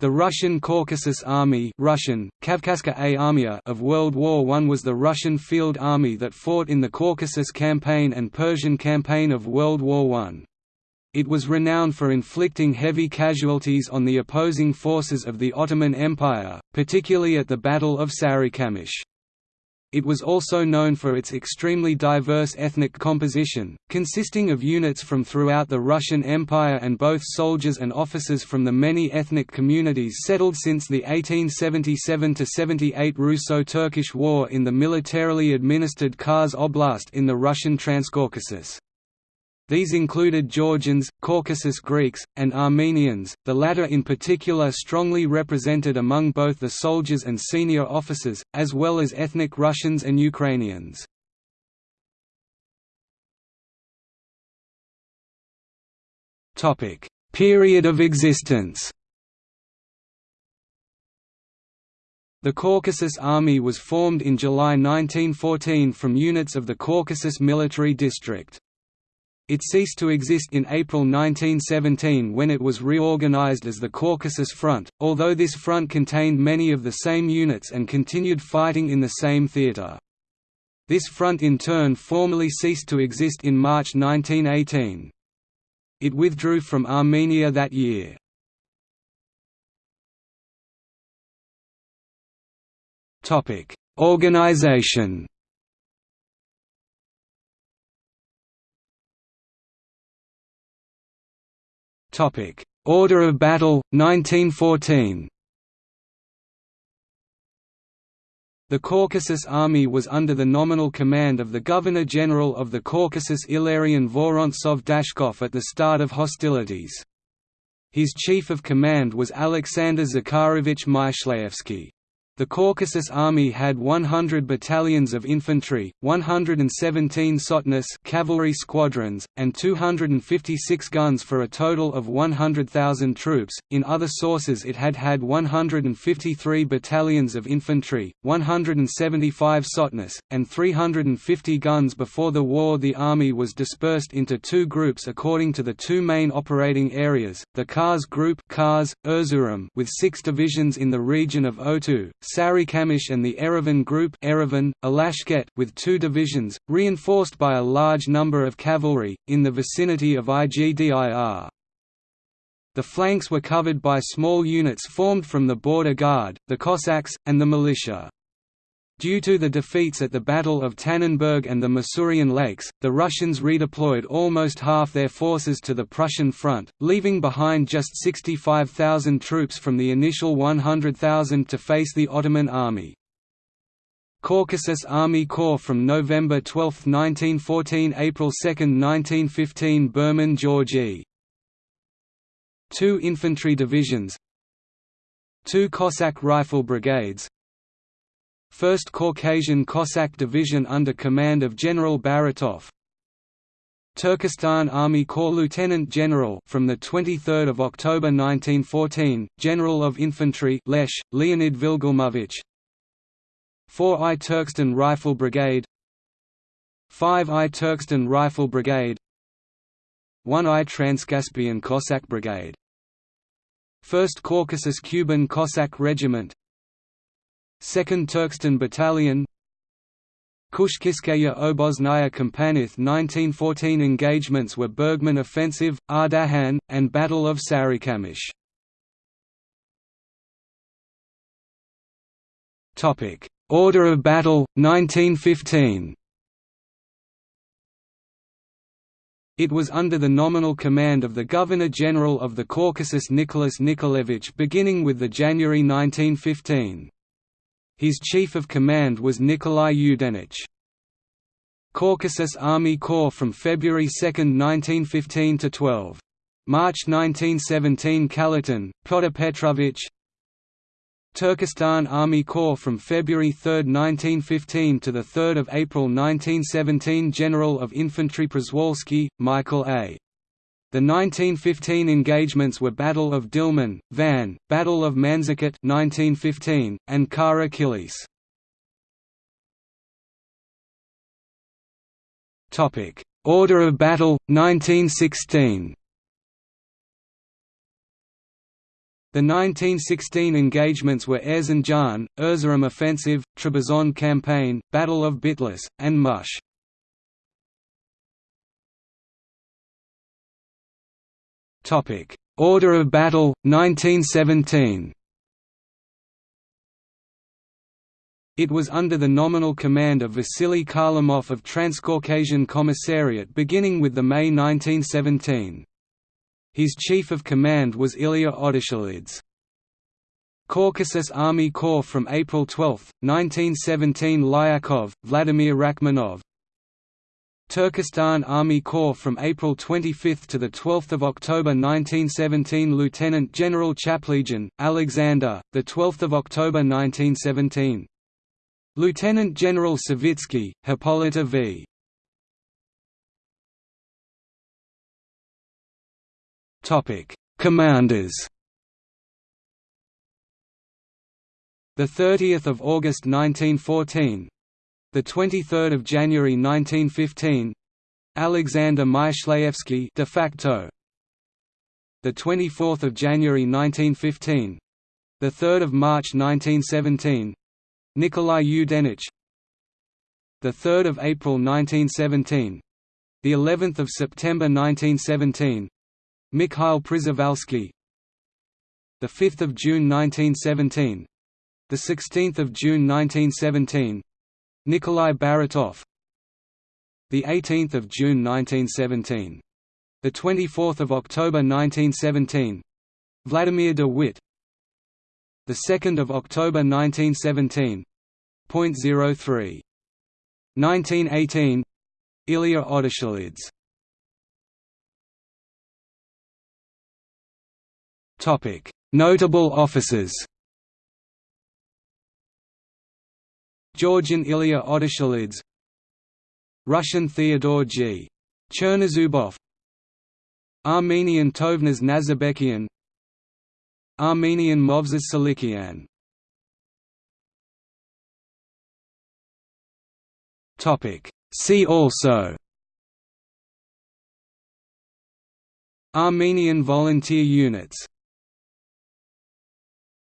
The Russian Caucasus Army Russian, Armia of World War I was the Russian field army that fought in the Caucasus Campaign and Persian Campaign of World War I. It was renowned for inflicting heavy casualties on the opposing forces of the Ottoman Empire, particularly at the Battle of Sarikamish. It was also known for its extremely diverse ethnic composition, consisting of units from throughout the Russian Empire and both soldiers and officers from the many ethnic communities settled since the 1877–78 Russo-Turkish War in the militarily administered Kars Oblast in the Russian Transcaucasus. These included Georgians, Caucasus Greeks, and Armenians, the latter in particular strongly represented among both the soldiers and senior officers, as well as ethnic Russians and Ukrainians. Period of existence The Caucasus Army was formed in July 1914 from units of the Caucasus Military District. It ceased to exist in April 1917 when it was reorganized as the Caucasus Front, although this front contained many of the same units and continued fighting in the same theater. This front in turn formally ceased to exist in March 1918. It withdrew from Armenia that year. Organization Topic: Order of Battle 1914. The Caucasus Army was under the nominal command of the Governor-General of the Caucasus Ilarion Vorontsov Dashkov at the start of hostilities. His chief of command was Alexander Zakharovich Myshlayevsky. The Caucasus Army had 100 battalions of infantry, 117 sotnas cavalry squadrons, and 256 guns for a total of 100,000 troops. In other sources it had had 153 battalions of infantry, 175 sotnas, and 350 guns before the war the army was dispersed into two groups according to the two main operating areas, the Kars Group Kars, Erzurum with six divisions in the region of Oltu, Sarikamish and the Erevan Group Erevan, Alashkert with two divisions, reinforced by a large number of cavalry, in the vicinity of Igdir. The flanks were covered by small units formed from the border guard, the Cossacks, and the militia. Due to the defeats at the Battle of Tannenberg and the Masurian Lakes, the Russians redeployed almost half their forces to the Prussian front, leaving behind just 65,000 troops from the initial 100,000 to face the Ottoman army. Caucasus Army Corps from November 12, 1914 – April 2, 1915 Bergmann Georgi Two infantry divisions. Two Cossack rifle brigades 1st Caucasian Cossack Division under command of General Baratov. Turkestan Army Corps Lieutenant General from the 23rd of October 1914, General of Infantry Lesh, Leonid Vilgelmovich. 4I Turkestan Rifle Brigade 5I Turkestan Rifle Brigade 1I Transcaspian Cossack Brigade 1st Caucasus Kuban Cossack Regiment 2nd Turkestan Battalion Kushkiskaya Obosnaya Kompanith 1914 engagements were Bergmann Offensive, Ardahan, and Battle of Sarikamish. Order of battle, 1915 It was under the nominal command of the Governor-General of the Caucasus Nicholas Nikolaevich beginning with the January 1915. His chief of command was Nikolai Yudenich. Caucasus Army Corps from February 2, 1915 to 12. March 1917 Kalitin, Pyotr Petrovich Turkestan Army Corps from February 3, 1915 to 3 April 1917 General of Infantry Przewalski, Michael A. The 1915 engagements were Battle of Dilman, Van, Battle of Manzikert 1915, and Kara Kilis. Order of Battle, 1916 The 1916 engagements were Erzincan, Erzurum Offensive, Trebizond Campaign, Battle of Bitlis, and Mush. Order of battle, 1917 It was under the nominal command of Vasily Kharlamov of Transcaucasian Commissariat beginning with the May 1917. His chief of command was Ilya Odishelidze. Caucasus Army Corps from April 12, 1917 Lyakov, Vladimir Rachmanov Turkestan Army Corps from April 25 to 12 October 1917 Lieutenant General Chaplegian, Alexander, 12 October 1917 Lieutenant General Savitsky, Hippolyta V. Commanders. The 30th of August 1914, the 23rd of January 1915, Alexander Myshlayevsky de facto. The 24th of January 1915, the 3rd of March 1917, Nikolai Yudenich. The 3rd of April 1917, the 11th of September 1917, Mikhail Przyvalsky the 5th of June 1917 the 16th of June 1917 Nikolai Baratov. The 18th of June 1917 the 24th of October 1917 Vladimir de Witt. The 2nd of October 1917 .03 1918 Ilya Odishelidze Topic: Notable officers. Georgian Ilya Odishelidze Russian Theodore G. Chernozubov. Armenian Tovmas Nazarbekian Armenian Movses Salikian. See also. Armenian volunteer units